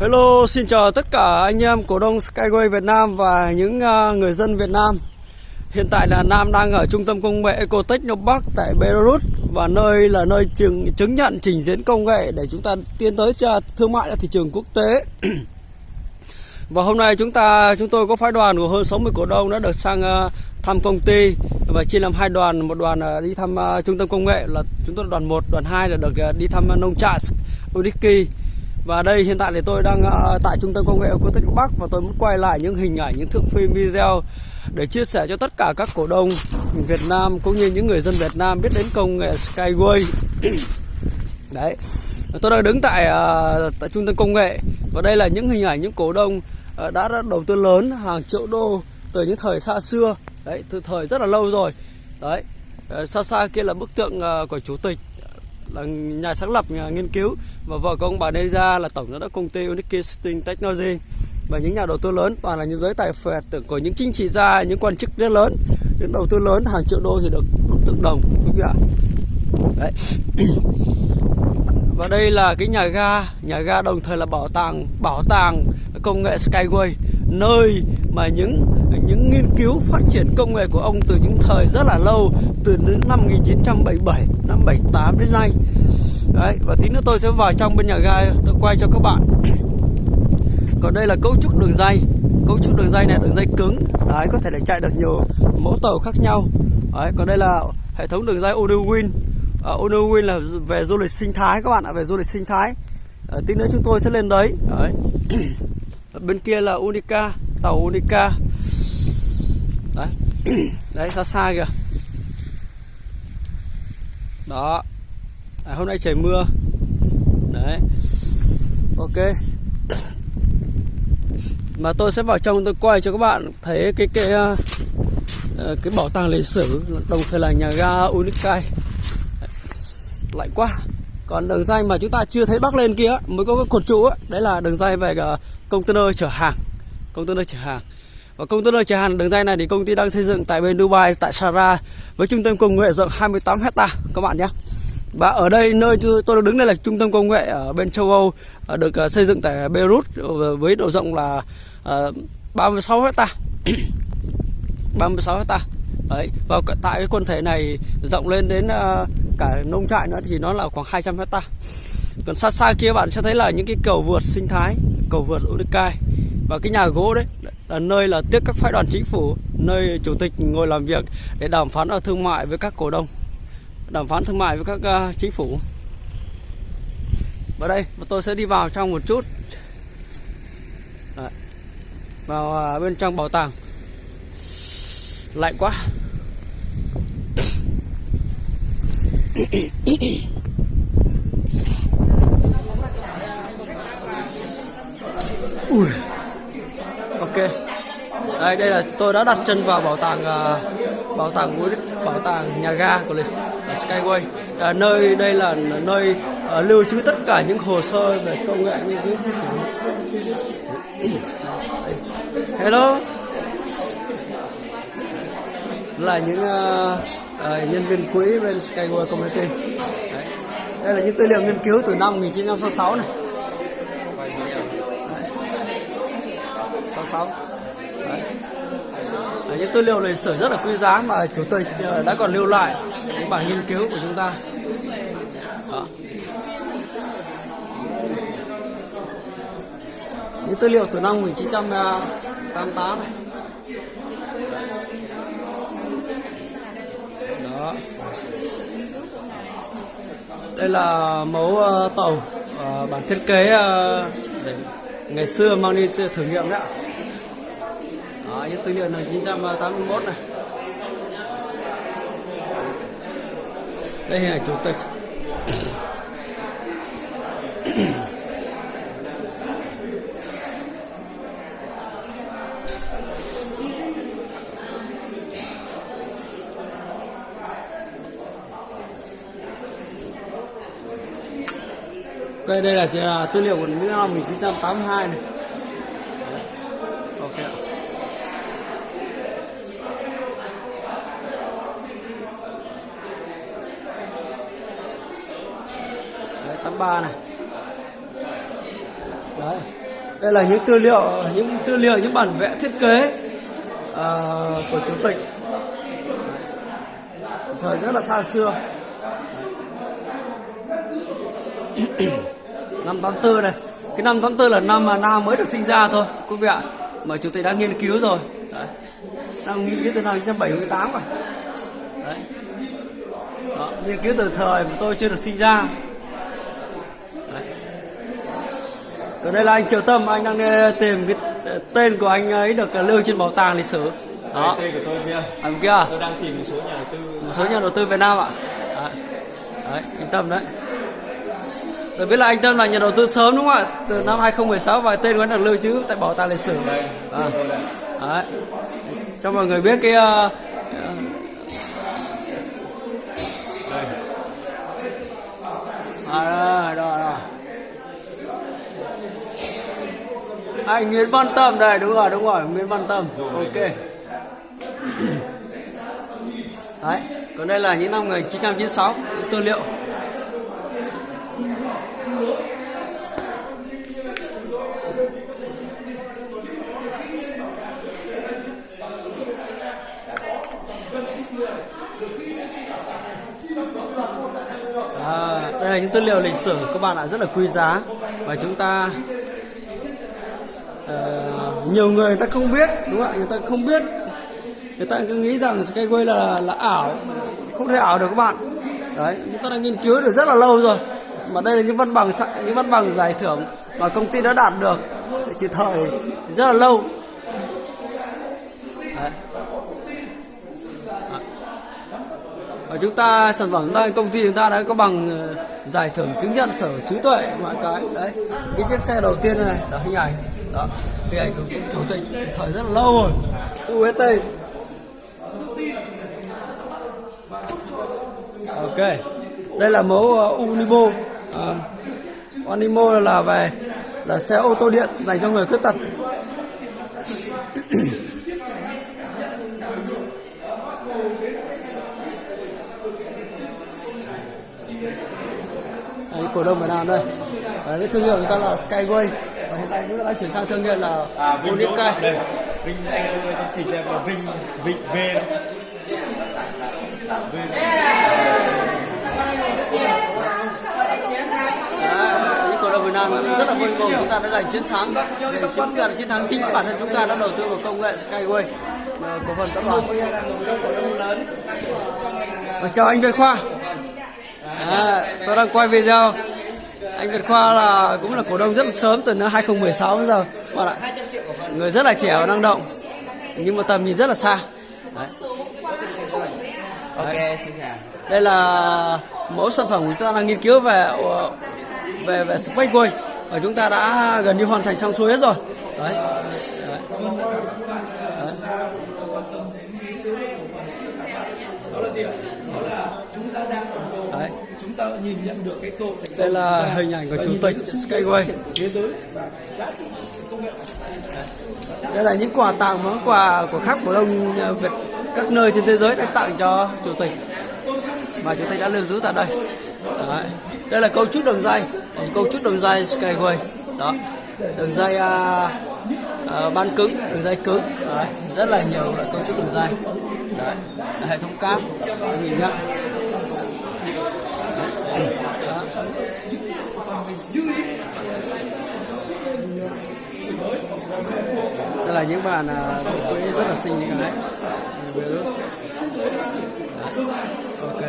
Hello, xin chào tất cả anh em cổ đông Skyway Việt Nam và những à, người dân Việt Nam. Hiện tại là Nam đang ở trung tâm công nghệ Ecotech Đông Bắc tại Belarus và nơi là nơi chứng, chứng nhận trình diễn công nghệ để chúng ta tiến tới cho thương mại ra thị trường quốc tế. và hôm nay chúng ta chúng tôi có phái đoàn của hơn 60 cổ đông đã được sang à, thăm công ty và chia làm hai đoàn, một đoàn à, đi thăm trung tâm công nghệ là chúng tôi là đoàn 1, đoàn 2 là được đi thăm nông trại Udiki và đây hiện tại thì tôi đang uh, tại trung tâm công nghệ của Tích Bắc và tôi muốn quay lại những hình ảnh, những thước phim video để chia sẻ cho tất cả các cổ đông Việt Nam cũng như những người dân Việt Nam biết đến công nghệ Skyway. Đấy. Tôi đang đứng tại uh, tại trung tâm công nghệ và đây là những hình ảnh những cổ đông uh, đã, đã đầu tư lớn hàng triệu đô từ những thời xa xưa. Đấy, từ thời rất là lâu rồi. Đấy. Uh, xa xa kia là bức tượng uh, của chủ tịch là nhà sáng lập, nhà nghiên cứu. Và vợ của ông bà Deja là tổng giám đốc công ty Unique Sting Technology. Và những nhà đầu tư lớn, toàn là những giới tài phiệt của những chính trị gia, những quan chức rất lớn. Những đầu tư lớn, hàng triệu đô thì được đúc tượng đồng, quý vị ạ. Đấy. Và đây là cái nhà ga. Nhà ga đồng thời là bảo tàng bảo tàng công nghệ Skyway, nơi mà những những nghiên cứu phát triển công nghệ của ông từ những thời rất là lâu, từ năm 1977 năm 78 đến nay. Đấy và tí nữa tôi sẽ vào trong bên nhà ga tôi quay cho các bạn. Còn đây là cấu trúc đường dây. Cấu trúc đường dây này đường dây cứng. Đấy có thể là chạy được nhiều mẫu tàu khác nhau. Đấy còn đây là hệ thống đường dây Onewin à, Onewin là về du lịch sinh thái các bạn ạ về du lịch sinh thái. Uh, tí nữa chúng tôi sẽ lên đấy. Đấy. Bên kia là Unica tàu Unica. Đấy. Đấy xa xa kìa đó. À, hôm nay trời mưa. Đấy. Ok. Mà tôi sẽ vào trong tôi quay cho các bạn thấy cái cái uh, cái bảo tàng lịch sử. Đồng thời là nhà ga Unicai lạnh quá. Còn đường dây mà chúng ta chưa thấy bắc lên kia mới có cái cột trụ đấy là đường dây về ờ, container chở hàng. Container chở hàng và container chở hàng đường dây này thì công ty đang xây dựng tại bên Dubai tại Sara với trung tâm công nghệ rộng 28 hecta các bạn nhé. Và ở đây nơi tôi đứng đây là trung tâm công nghệ ở bên châu Âu à, được à, xây dựng tại Beirut ờ, với độ rộng là 36 hecta 36 hecta Đấy, và tại cái quần thể này rộng lên đến ờ, cả nông trại nữa thì nó là khoảng 200 hecta còn xa xa kia bạn sẽ thấy là những cái cầu vượt sinh thái cầu vượt Unicai và cái nhà gỗ đấy là nơi là tiếp các phái đoàn chính phủ nơi chủ tịch ngồi làm việc để đàm phán ở thương mại với các cổ đông đàm phán thương mại với các uh, chính phủ và đây tôi sẽ đi vào trong một chút Đấy. vào uh, bên trong bảo tàng lạnh quá Ui ok. Đây đây là tôi đã đặt chân vào bảo tàng uh, bảo tàng bảo tàng nhà ga của lịch Skyway. À, nơi đây là nơi uh, lưu trữ tất cả những hồ sơ về công nghệ nghiên cứu hello. Là những uh, uh, nhân viên quỹ bên Skyway Community. Đấy. đây là những tư liệu nghiên cứu từ năm 1966 này. 66 Đấy. Đấy, những tư liệu lịch sử rất là quý giá mà chủ tịch ờ, đã còn lưu lại những bản nghiên cứu của chúng ta. Đó. những tư liệu từ năm 1988 này. Đó. Đây là mẫu uh, tàu uh, bản thiết kế uh, để ngày xưa mang đi thử nghiệm đấy ạ máy tư liệu này 1981 này. Đây là chủ tịch. Đây đây là, là tư liệu của năm 1982 này ok đấy 83 này. Đấy. Đây là những tư liệu những tư liệu những bản vẽ thiết kế uh, của chủ tịch. Thời rất là xa xưa. Năm 84 này. Cái năm 84 là năm mà Nam mới được sinh ra thôi quý vị ạ. Mà chủ tịch đã nghiên cứu rồi. Đấy. đang nghiên cứu từ năm 1978 rồi. Đấy. Đó, nghiên cứu từ thời mà tôi chưa được sinh ra Đấy còn đây là anh Triệu Tâm anh đang đi tìm cái tên của anh ấy được lưu trên bảo tàng lịch sử đó Tên của tôi kia. à, kia Tôi đang tìm một số nhà đầu tư. một số nhà đầu tư Việt Nam ạ đấy, đấy anh Tâm đấy Tôi biết là anh Tâm là nhà đầu tư sớm đúng không ạ? Từ năm 2016 và tên của anh được lưu trữ tại bảo tàng lịch sử. Đây. À. Đấy. Cho mọi người biết cái uh, Đây. à, đó, đó. Anh Nguyễn Văn Tâm đây đúng rồi đúng rồi Nguyễn Văn Tâm. Ok. đấy còn đây là những năm 1996 những tư liệu. À, đây là những tư liệu lịch sử các bạn ạ rất là quý giá. Và chúng ta Ờ, nhiều người người ta không biết, đúng không ạ? Người ta không biết. Người ta cứ nghĩ rằng Skyway là là ảo. Không thể ảo được các bạn. Đấy, chúng ta đã nghiên cứu được rất là lâu rồi. Mà đây là những văn bằng những văn bằng giải thưởng mà công ty đã đạt được chỉ thời rất là lâu. Đấy. và chúng ta, sản phẩm chúng ta, công ty chúng ta đã có bằng ờ, giải thưởng chứng nhận sở trí tuệ mọi cái. Đấy, cái chiếc xe đầu tiên này là hình ảnh đó hình ảnh của chủ tịch thời rất là lâu rồi. UST ok đây là mẫu uh, Unimo uh, Unimo là về là xe ô tô điện dành cho người khuyết tật. Đấy, cổ đông Việt Nam đây. Đấy, cái thương hiệu người ta là Skyway tại chúng ta đang chuyển sang thương hiệu là À, Vinh Đỗ Trọng đây. Vinh anh ơi, chỉ cho em là Vinh Vinh. V. V. Rất là vui mừng. Chúng ta đã giành chiến thắng. Để chứng nhận chiến thắng chính bản thân chúng ta đã đầu tư vào công nghệ Skyway. Cổ phần tập đoàn. Và chào anh Việt Khoa. À, tôi đang quay video anh Việt Khoa là cũng là cổ đông rất là sớm từ năm 2016 đến giờ. Bạn ạ người rất là trẻ và năng động nhưng mà tầm nhìn rất là xa. Đấy. Chào. đây là mẫu sản phẩm chúng ta đang nghiên cứu về ờ, về về Spaceway và chúng ta đã gần như hoàn thành xong xuôi hết rồi. Đấy, đấy. chúng ta đang ủng hộ đấy. chúng ta nhìn nhận được cái cơ hội thành đây là hình ảnh của chủ tịch Skyway thế giới và giá trị công nghệ đây là những quà tặng món quà của các cổ đông Việt các nơi trên thế giới đã tặng cho chủ tịch. Và chủ tịch đã lưu giữ tại đây. Đấy. đây là cấu trúc đường dây. Cấu trúc đường dây Skyway đó. Đường dây à, à, ban cứng đường dây cứng. Đấy. rất là nhiều loại cấu trúc đường dây. Đấy. hệ thống cáp nhìn nhá là những bạn à, đột quỹ rất là xinh như cái. Đấy. ok.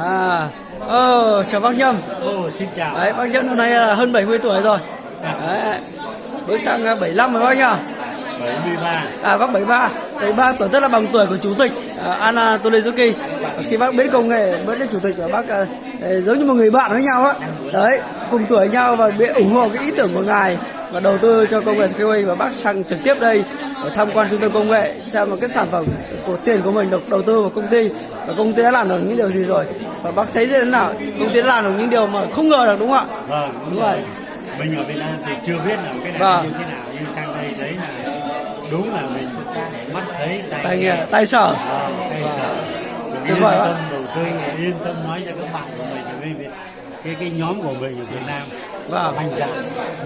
À ờ chào bác nhâm. Ồ, xin chào. đấy bác nhâm năm nay là hơn 70 tuổi rồi. Đấy bước sang à, 75 rồi bác nhá. 73. à bác 73 73 tuổi tức là bằng tuổi của chủ tịch à, Anna Tolezuki. Khi bác biết công nghệ biết đến chủ tịch và bác à, ờ, giống như một người bạn với nhau á. Đấy cùng tuổi nhau và biết ủng hộ cái ý tưởng của ngài và đầu tư cho công nghệ Skyway và bác sang trực tiếp đây để tham quan trung tâm công nghệ xem một cái sản phẩm của tiền của mình được đầu tư vào công ty. Và công ty đã làm được những điều gì rồi? Và bác thấy thế nào? Công ty đã làm được những điều mà không ngờ được đúng không ạ? Vâng, đúng rồi. mình ở Việt Nam thì chưa biết là cái này Vâng. như thế nào nhưng sang đây thấy là đúng là mình mắt thấy tay, tay nghe. tay sở Vâng, tay sợ. Mình Tuyệt yên tâm đầu tư yên tâm nói cho các bạn của mình cái cái nhóm của mình ở Việt Nam Vâng. mạnh dạn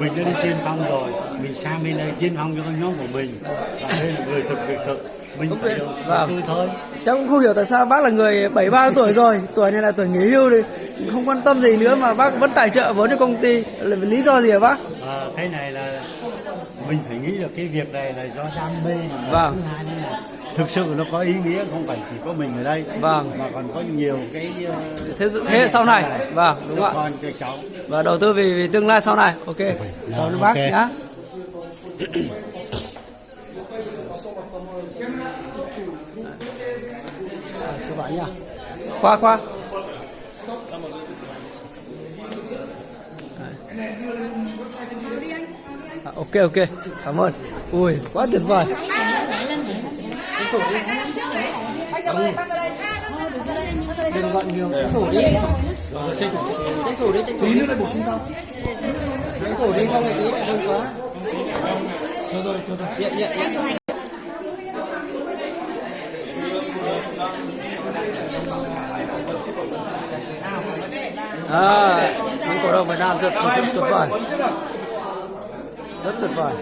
mình đã đi tiên phong rồi mình sang bên đây tiên phong cho cái nhóm của mình và đây là người thực việc thực mình phải đầu Vâng. thôi Cháu cũng không hiểu tại sao bác là người 73 tuổi rồi, tuổi này là tuổi nghỉ hưu thì không quan tâm gì nữa mà bác vẫn tài trợ vốn cho công ty. Là lý do gì hả bác? à, cái này là mình phải nghĩ được cái việc này là do đam mê Vâng. thứ hai là thực sự nó có ý nghĩa không phải chỉ có mình ở đây Vâng. mà còn có nhiều cái ờ, Thế thế hệ sau này. Vâng, đúng cho ạ. cho Và đầu tư vì, vì tương lai sau này. Ok. Cảm ơn bác nhá. À, chào bạn nhá. Khoa khoa. À, ok ok cảm ơn ui quá tuyệt vời đừng gọn nhiều. Tranh thủ đi. Tranh thủ tranh thủ đi. Tranh thủ đi bổ sung sau tranh thủ đi không phải tí lại đông quá cho rồi cho rồi à những cổ động Việt Nam rất tuyệt vời. Rất tuyệt vời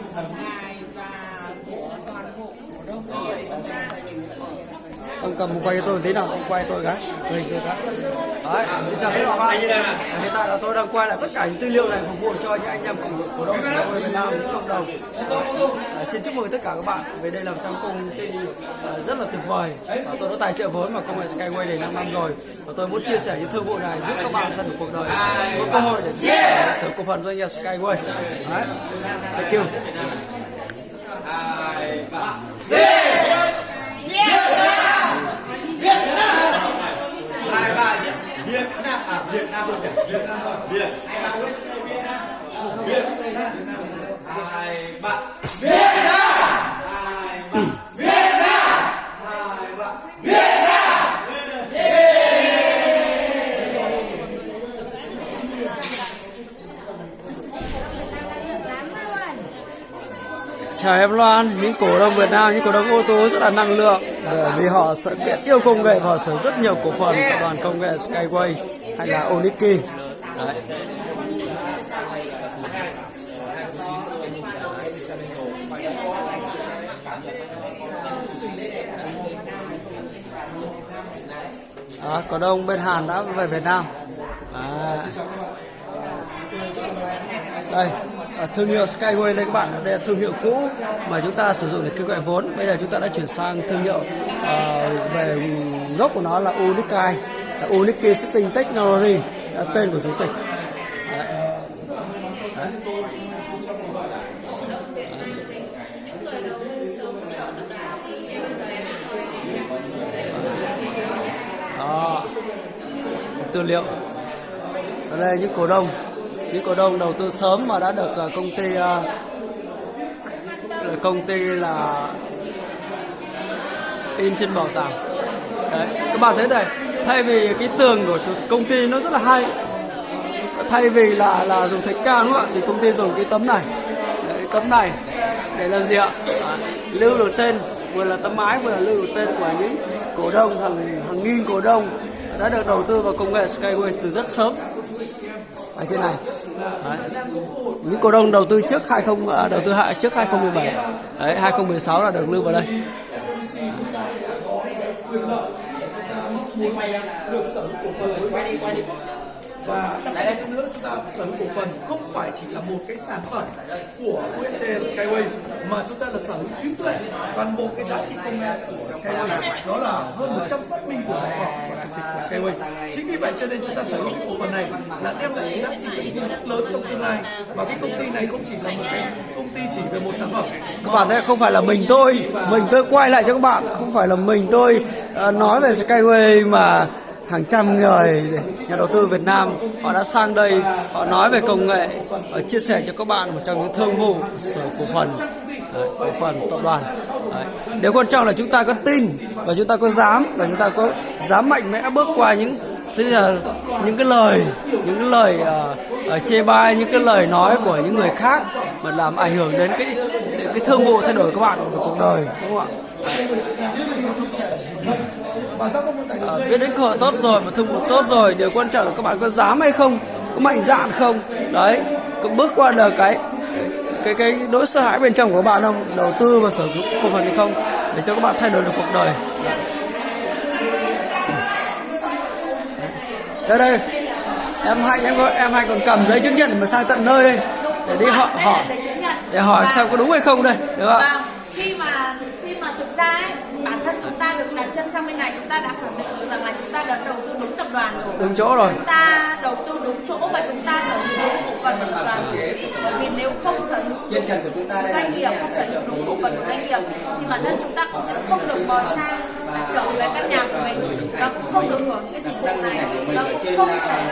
ông cầm một quay cho tôi tí nào ông quay tôi cái quay tôi cái đấy xin chào các bạn. Hiện tại là tôi đang quay lại tất cả những tư liệu này phục vụ cho những anh em cùng cổ đông của đội Việt Nam cộng đồng. Đấy, xin chúc mừng tất cả các bạn về đây làm trong công ty ờ, rất là tuyệt vời. Và tôi đã tài trợ vốn vào công nghệ Skyway để 5 năm rồi. Và tôi muốn chia sẻ những thương vụ này giúp các bạn thân của cuộc đời có cơ hội để sở cổ phần doanh nghiệp Skyway. Đấy. Thank you Việt Nam thôi nhỉ? Việt Nam thôi. Việt. Hay bạn West Việt Nam. Việt Việt Nam. Hai bạn. Việt Nam. Hai bạn. Việt Nam. Hai bạn. Việt Chào em Loan, những cổ đông Việt Nam, những cổ đông ô tô rất là năng lượng bởi vì họ sở biết yêu công nghệ và sở rất nhiều cổ phần của đoàn công nghệ Skyway hay là Oniki. Đấy. À, cổ đông bên Hàn đã về Việt Nam. À. đây à, thương hiệu Skyway đây các bạn đây là thương hiệu cũ mà chúng ta sử dụng để kêu gọi vốn bây giờ chúng ta đã chuyển sang thương hiệu à, về gốc của nó là Unikai Unique Sitting Technology là tên của chủ tịch Đấy. Đấy. Đó. tư liệu ở đây, những cổ đông những cổ đông đầu tư sớm mà đã được à, công ty à, công ty là in trên bảo tàng đấy các bạn thấy này thay vì cái tường của công ty nó rất là hay thay vì là là dùng thạch cao đúng không ạ thì công ty dùng cái tấm này. Đấy, tấm này để làm gì ạ? À, lưu được tên vừa là tấm mái vừa là lưu được tên của những cổ đông hàng hàng nghìn cổ đông đã được đầu tư vào công nghệ Skyway từ rất sớm. Ở trên này. Đấy. những cổ đông đầu tư trước 20 à, đầu tư hạ trước 2017 Đấy, 2016 là được lưu vào đây muốn được sở hữu cổ phần quay đi quay đi và đặc biệt hơn nữa, chúng ta sở hữu cổ phần không phải chỉ là một cái sản phẩm của UST Skyway, mà chúng ta là sở hữu trí tuệ, toàn bộ cái giá trị công nghệ của Skyway. Đó là hơn 100 phát minh của đồng học và chủ tịch của Skyway. Chính vì vậy cho nên chúng ta sở hữu cái cổ phần này là đem lại cái giá trị doanh thu rất lớn trong tương lai. Và cái công ty này không chỉ là một cái công ty chỉ về một sản phẩm. Các bạn thấy không phải là mình tôi mình tôi quay lại cho các bạn. Không phải là mình tôi ờ, nói về Skyway mà hàng trăm người nhà đầu tư Việt Nam họ đã sang đây họ nói về công nghệ và chia sẻ cho các bạn một trong những thương vụ sở cổ phần Đấy, cổ phần tập đoàn Đấy. điều quan trọng là chúng ta có tin và chúng ta có dám và chúng ta có dám mạnh mẽ bước qua những tức là những cái lời những cái lời uh, uh, chê bai những cái lời nói của những người khác mà làm ảnh hưởng đến cái cái thương vụ thay đổi các bạn của cuộc đời đúng không ạ và Ờ, dây biết đến cơ hội tốt rồi mà thương vụ tốt rồi điều quan trọng là các bạn có dám hay không có mạnh dạn không? Đấy có bước qua được cái cái cái nỗi sợ hãi bên trong của bạn không? Đầu tư vào sở hữu cổ phần hay không? Để cho các bạn thay đổi được cuộc đời. Đây đây. Em hạnh em có em hạnh còn cầm giấy chứng nhận mà sang tận nơi đây để đi họ hỏi nhận để hỏi xem có đúng hay không đây đúng không Vâng, khi mà khi mà thực ra ấy, chúng ta được đặt chân sang bên này chúng ta đã khẳng định được rằng là chúng ta đã đầu tư đúng tập đoàn rồi. đúng chỗ rồi. Chúng ta đầu tư đúng chỗ và chúng ta sở hữu đúng cổ phần của tập đoàn rồi. Bởi vì nếu không sở hữu đúng doanh nghiệp, không sở hữu đúng cổ phần của doanh nghiệp thì bản thân chúng ta cũng sẽ không được mời sang và trở về căn nhà của mình và cũng không được hưởng cái dịch vụ này. và cũng không thể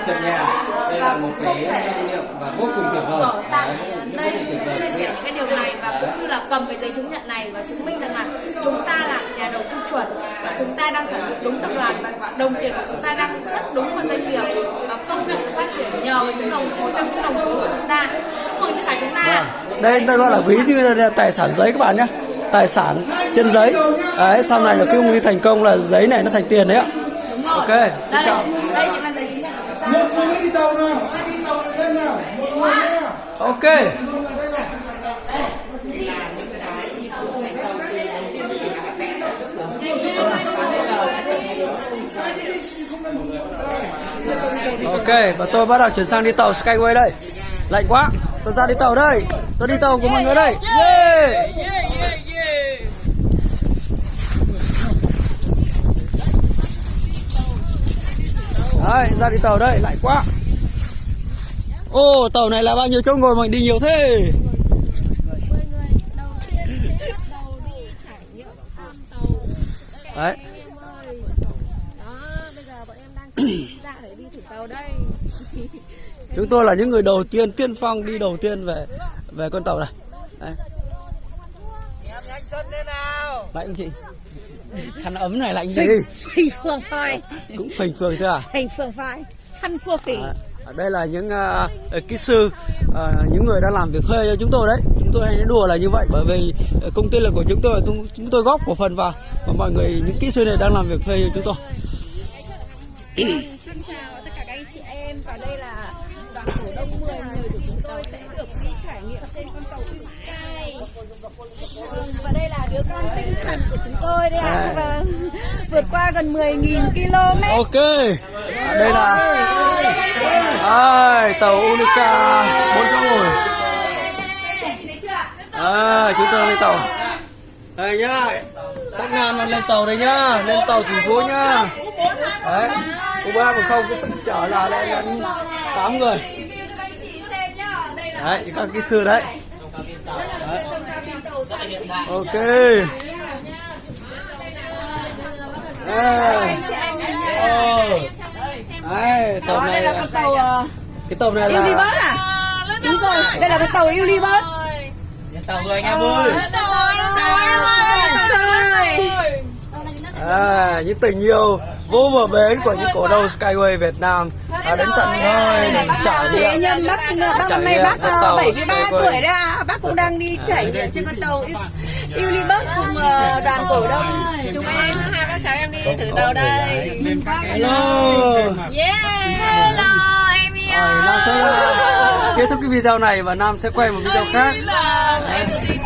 và là một cũng không cái thể kinh nghiệm và vô cùng tuyệt vời. ở tại đây chia sẻ những cái điều này và cũng như là cầm cái giấy chứng nhận này và chứng minh rằng là chúng ta là nhà đầu tư chuẩn và chúng ta đang sở hữu đúng tập đoàn và đồng tiền của chúng ta đang rất đúng vào doanh nghiệp và công việc phát triển nhờ vào những đồng một trong những đồng vốn của chúng ta. Chúc mừng tất cả chúng ta. Đây đây gọi là ví như là tài sản giấy các bạn nhé tài sản trên giấy. Đấy sau này là khi công ty thành công là giấy này nó thành tiền đấy ạ. Ok, đây chào. đây chính là giấy chứng nhận của chúng ta Ok. Ok và tôi bắt đầu chuyển sang đi tàu skyway đây. Lạnh quá. Tôi ra đi tàu đây. Tôi đi tàu của mọi người đây. Yeah. Đấy, ra đi tàu đây, lạnh quá. Ô tàu này là bao nhiêu chỗ ngồi mình đi nhiều thế? Đấy. Chúng tôi là những người đầu tiên tiên phong đi đầu tiên về về con tàu này. Đấy. anh chị. Khăn ấm này lạnh gì Phình phường phai. Cũng phình phường chưa à? Phình phường phai. Khăn phua phình đây là những uh, kỹ sư à, những người đang làm việc thuê cho chúng tôi đấy chúng tôi hay nói đùa là như vậy bởi vì công ty là của chúng tôi chúng, tôi góp cổ phần vào và mọi người những kỹ sư này đang làm việc thuê cho chúng tôi Xin chào tất cả các anh chị em và đây là đoàn cổ đông 10 người của chúng tôi sẽ được đi trải nghiệm trên con tàu Sky. Vâng, và đây là đứa con tinh thần của chúng tôi đây ạ. Vâng, vượt qua gần 10.000 km. ok à, đây là đây tàu Unica bốn chỗ ngồi. À, chúng tôi lên tàu. Đây nhá sắc nam lên tàu đây nhá lên tàu thành phố nhá. Đấy u ba còn không cái chở là lên là tám người. Các đấy các kỹ sư đấy. Đấy. ok. Đây Oh đấy tàu Đó, này đây là con tàu uh, cái tàu này Unibus là à? Đúng rồi, đây là con tàu Unibus. tàu người anh em ơi. Tàu thôi. à, những tình yêu vô bờ bến của những cổ đông Skyway Việt Nam. Đã đến tận nơi trải Thế nghiệm. nhân bác bác năm nay bác con ờ, tàu 73 Skyway. tuổi đấy à. Bác cũng đang đi trải nghiệm trên con tàu Unibus cùng ờ, đoàn cổ đông chúng em em đi thử tàu đây? hello. Hello em yêu. Rồi, Nam sẽ kết thúc cái video này và Nam sẽ quay một video khác. em xin